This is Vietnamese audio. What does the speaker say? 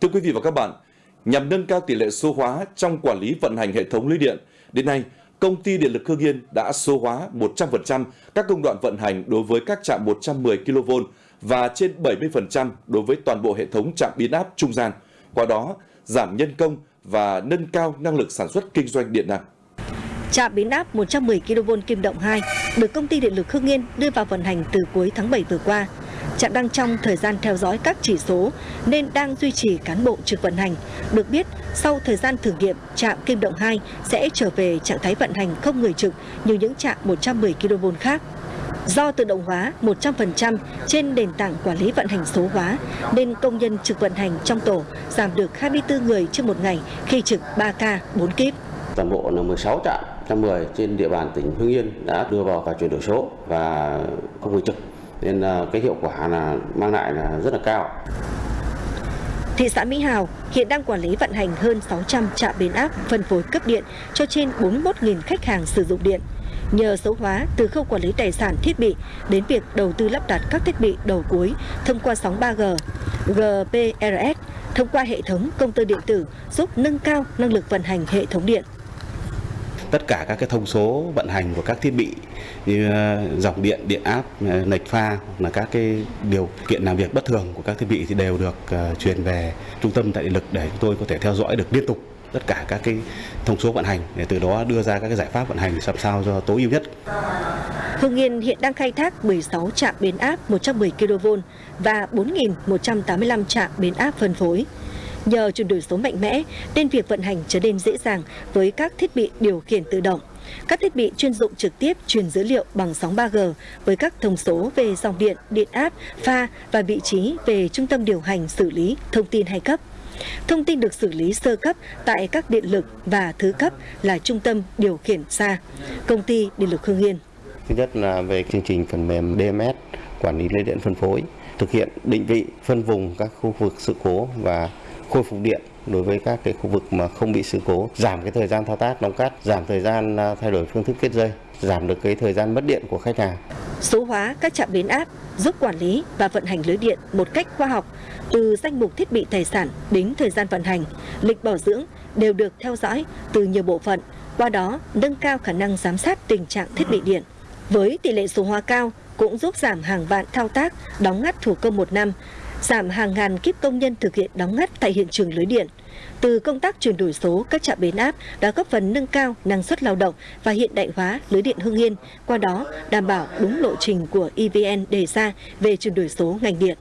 Thưa quý vị và các bạn, nhằm nâng cao tỷ lệ số hóa trong quản lý vận hành hệ thống lưới điện, đến nay, công ty Điện lực Hương Yên đã số hóa 100% các công đoạn vận hành đối với các trạm 110 kV và trên 70% đối với toàn bộ hệ thống trạm biến áp trung gian. Qua đó, giảm nhân công và nâng cao năng lực sản xuất kinh doanh điện năng. Trạm biến áp 110 kV Kim Động 2 được công ty điện lực Hương Yên đưa vào vận hành từ cuối tháng 7 vừa qua. Trạm đang trong thời gian theo dõi các chỉ số nên đang duy trì cán bộ trực vận hành. Được biết, sau thời gian thử nghiệm, trạm Kim Động 2 sẽ trở về trạng thái vận hành không người trực như những trạm 110 kV khác. Do tự động hóa 100% trên nền tảng quản lý vận hành số hóa, nên công nhân trực vận hành trong tổ giảm được 24 người trên một ngày khi trực 3K 4 kíp. Toàn bộ là 16 trạm 110 trên địa bàn tỉnh Hưng Yên đã đưa vào cả chuyển đổi số và không người trực nên à, cái hiệu quả là mang lại là rất là cao. Thị xã Mỹ Hào hiện đang quản lý vận hành hơn 600 trạm biến áp phân phối cấp điện cho trên 41.000 khách hàng sử dụng điện. Nhờ số hóa từ khâu quản lý tài sản thiết bị đến việc đầu tư lắp đặt các thiết bị đầu cuối thông qua sóng 3G, GPRS, thông qua hệ thống công tơ điện tử giúp nâng cao năng lực vận hành hệ thống điện tất cả các cái thông số vận hành của các thiết bị như ờ, dòng điện, điện áp, ờ, lệch pha là các cái điều kiện làm việc bất thường của các thiết bị thì đều được ờ, truyền về trung tâm tại điện lực để chúng tôi có thể theo dõi được liên tục tất cả các cái thông số vận hành để từ đó đưa ra các cái giải pháp vận hành làm sao cho tối ưu nhất. Hưng Yên hiện đang khai thác 16 trạm biến áp 110 kV và 4.185 trạm biến áp phân phối. Nhờ chuyển đổi số mạnh mẽ nên việc vận hành trở nên dễ dàng với các thiết bị điều khiển tự động. Các thiết bị chuyên dụng trực tiếp truyền dữ liệu bằng sóng 3G với các thông số về dòng điện, điện áp, pha và vị trí về trung tâm điều hành xử lý thông tin hay cấp. Thông tin được xử lý sơ cấp tại các điện lực và thứ cấp là trung tâm điều khiển xa, công ty điện lực Hương Yên. Thứ nhất là về chương trình phần mềm DMS quản lý lưới điện phân phối, thực hiện định vị phân vùng các khu vực sự cố và khôi phục điện đối với các cái khu vực mà không bị sự cố, giảm cái thời gian thao tác đóng cắt, giảm thời gian à, thay đổi phương thức kết dây, giảm được cái thời gian mất điện của khách hàng. Số hóa các trạm biến áp giúp quản lý và vận hành lưới điện một cách khoa học, từ danh mục thiết bị tài sản đến thời gian vận hành, lịch bảo dưỡng đều được theo dõi từ nhiều bộ phận, qua đó nâng cao khả năng giám sát tình trạng thiết bị điện. Với tỷ lệ số hóa cao cũng giúp giảm hàng vạn thao tác đóng ngắt thủ công một năm, giảm hàng ngàn kíp công nhân thực hiện đóng ngắt tại hiện trường lưới điện. Từ công tác chuyển đổi số, các trạm biến áp đã góp phần nâng cao năng suất lao động và hiện đại hóa lưới điện Hưng Yên, qua đó đảm bảo đúng lộ trình của EVN đề ra về chuyển đổi số ngành điện.